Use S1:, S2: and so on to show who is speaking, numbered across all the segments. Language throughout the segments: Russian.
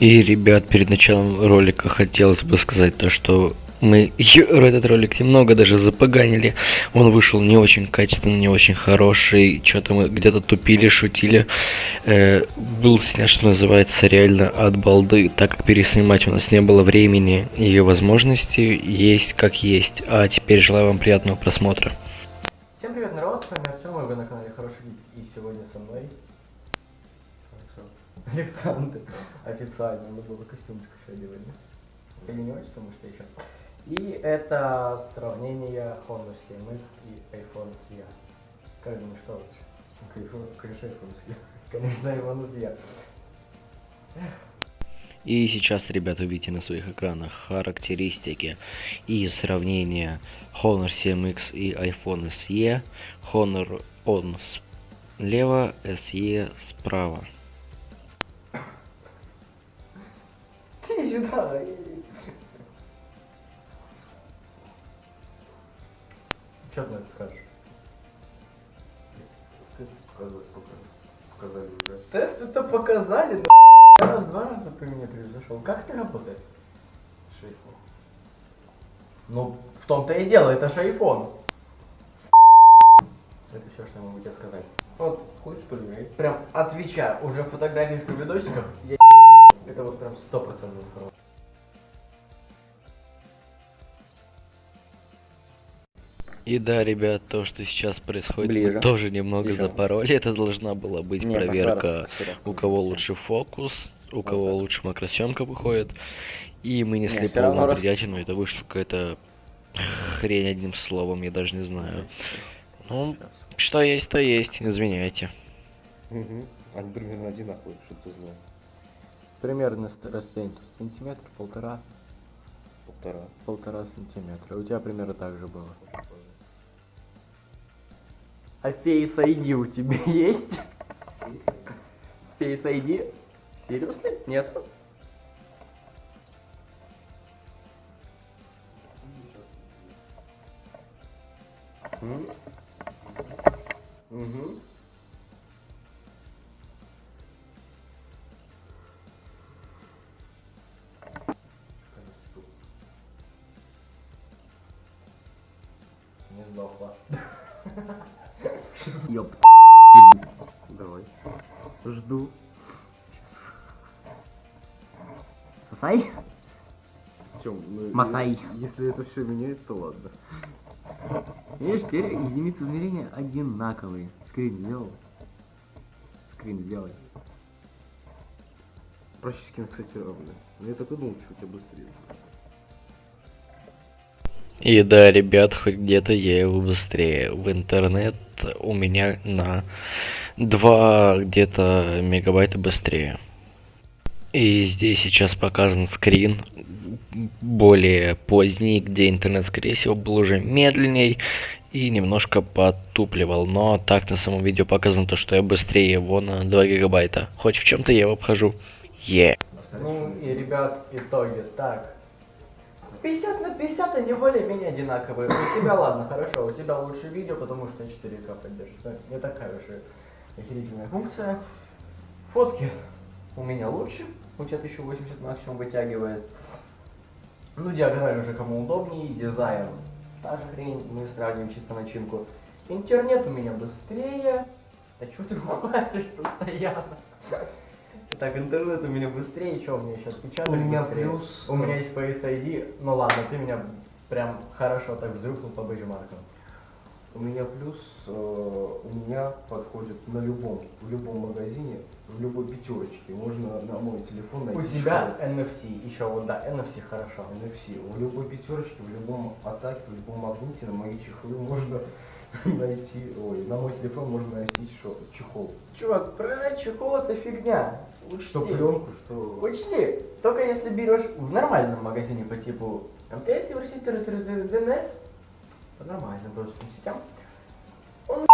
S1: И, ребят, перед началом ролика хотелось бы сказать то, что мы этот ролик немного даже запоганили. Он вышел не очень качественный, не очень хороший. Что-то мы где-то тупили, шутили. Э, был снят, что называется, реально от балды, так как переснимать у нас не было времени и возможности. Есть как есть. А теперь желаю вам приятного просмотра.
S2: Всем привет, народ, с вами Артем, вы на канале Хороший Гид. И сегодня со мной Александр. Официально, надо было костюмчик еще одевать, да? Или не очень, потому что еще. И это сравнение Honda CMX и iPhone SE. Как думаешь, что лучше? Конечно, iPhone SE. Конечно, iPhone SE.
S1: И сейчас, ребята, видите на своих экранах характеристики и сравнение Honor 7X и iPhone SE. Honor on слева, SE справа.
S2: Сюда. Что ты на это скажешь?
S3: Тест показывать показали уже.
S2: Тест это показали, но раз два раза ты меня превзошел. Как ты работаешь?
S3: Шейфон.
S2: Ну, в том-то и дело, это iPhone. Это все, что я могу тебе сказать. Вот,
S3: Хочешь проверить?
S2: прям отвечаю, уже в фотографиях и видосиках я это вот прям сто процентов информация.
S1: И да, ребят, то, что сейчас происходит,
S4: Ближе.
S1: мы тоже немного
S4: Еще.
S1: запороли. Это должна была быть
S4: Не,
S1: проверка,
S4: пошла
S1: у кого лучше фокус, у кого
S4: так.
S1: лучше макросъемка выходит. И мы несли
S4: Не,
S1: полную
S4: раз-
S1: бредятину, это вышло какая-то хрень одним словом, я даже не знаю. Ну, что есть, то есть, извиняйте.
S3: Угу. Они примерно одинаковые, чтобы ты знал.
S2: Примерно расстояние тут сантиметр, полтора,
S3: Полтора.
S2: полтора сантиметра. У тебя примерно так же было. А Face ID у тебя есть? Face ID? Серьезно? Нет? Угу. Сдохла. Ёп.
S3: Давай.
S2: Жду. Сосай?
S3: Тем, ну,
S2: Масай.
S3: е- Если это все меняет, то ладно.
S2: Видишь, теперь единицы измерения одинаковые. Скрин сделал. Скрин сделай.
S3: Практически, кстати, равны. Но я так и думал, что у тебя быстрее.
S1: И да, ребят, хоть где-то я его быстрее. В интернет у меня на 2 где-то мегабайта быстрее. И здесь сейчас показан скрин более поздний, где интернет, скорее всего, был уже медленней и немножко потупливал. Но так на самом видео показано то, что я быстрее его на 2 гигабайта. Хоть в чем-то я его обхожу. Е.
S2: Ну и, ребят, итоги. Так. 50 на 50 они более-менее одинаковые. У тебя, ладно, хорошо, у тебя лучше видео, потому что 4К поддержит. Да, Не такая уж и охерительная функция. Фотки у меня лучше. У тебя 1080 максимум вытягивает. Ну, диагональ уже кому удобнее. Дизайн та же хрень. Мы сравним чисто начинку. Интернет у меня быстрее. Да что ты говоришь постоянно? Так, интернет у меня быстрее, что у меня сейчас печатать
S3: У меня
S2: быстрее?
S3: плюс-
S2: У меня есть Face ID, ну ладно, ты меня прям хорошо так вздрюкнул по бейджмаркам.
S3: У меня плюс, э, у меня подходит на любом, в любом магазине, в любой пятерочке. Можно на мой телефон найти.
S2: У тебя
S3: школу.
S2: NFC, еще вот да, NFC хорошо.
S3: NFC. В любой пятерочке, в любом атаке, в любом магните на мои чехлы можно найти, ой, на мой телефон можно найти шо- чехол.
S2: Чувак, про чехол это фигня. Учти.
S3: Что пленку, что...
S2: Учти, только если берешь в нормальном магазине по типу МТС, Евросеть, ДНС, по нормальным доступным сетям, он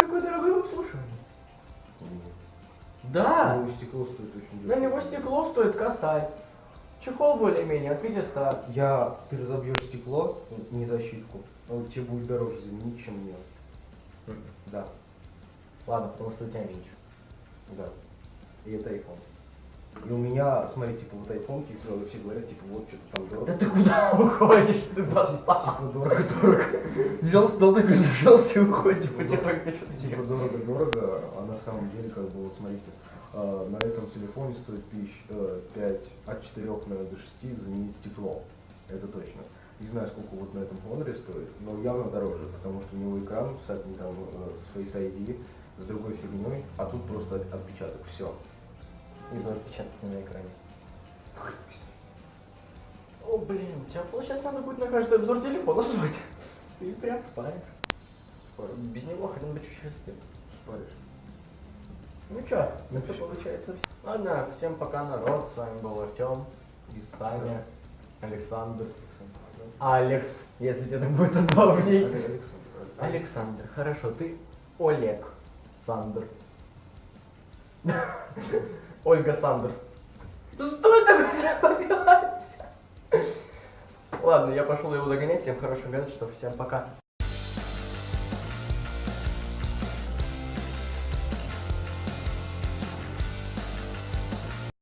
S2: какой дорогой в обслуживании. Да.
S3: Ну, стекло стоит очень
S2: На
S3: дешево.
S2: него стекло стоит косарь. Чехол более-менее от 500.
S3: Я, ты разобьешь стекло, не защитку, он тебе будет дороже заменить, чем мне. Да,
S2: Ладно, потому что у тебя меньше.
S3: да. И это iPhone. И у меня, смотри, типа вот айфонки, э, все говорят, типа, вот что-то там дорого.
S2: Да ты куда уходишь? Ты достал.
S3: Типа дорого-дорого.
S2: Взял стол такой, зажался и уходит. Типа тебе только что-то
S3: Типа
S2: делать.
S3: дорого-дорого, а на самом деле, как бы, вот смотрите, на этом телефоне стоит тысяч э, пять, от 4, наверное, до 6 заменить стекло. Это точно. Не знаю, сколько вот на этом Хоноре стоит, но явно дороже, потому что у него экран с, там, э, с Face ID, с другой фигней, а тут просто от- отпечаток, все.
S2: И два отпечатка на экране. О, блин, тебя, получается, надо будет на каждый обзор телефона звать. Ты прям паришь. Без него хрен бы чуть счастлив. Ну чё,
S3: Ну
S2: это получается все. Ладно, всем пока, народ. С вами был Артем, и Саня, Александр. Алекс, если тебе так будет удобней.
S3: Александр.
S2: Александр, хорошо, ты Олег Сандер. Ольга Сандерс. Что это? Ладно, я пошел его догонять. Всем хорошего вечера, всем пока.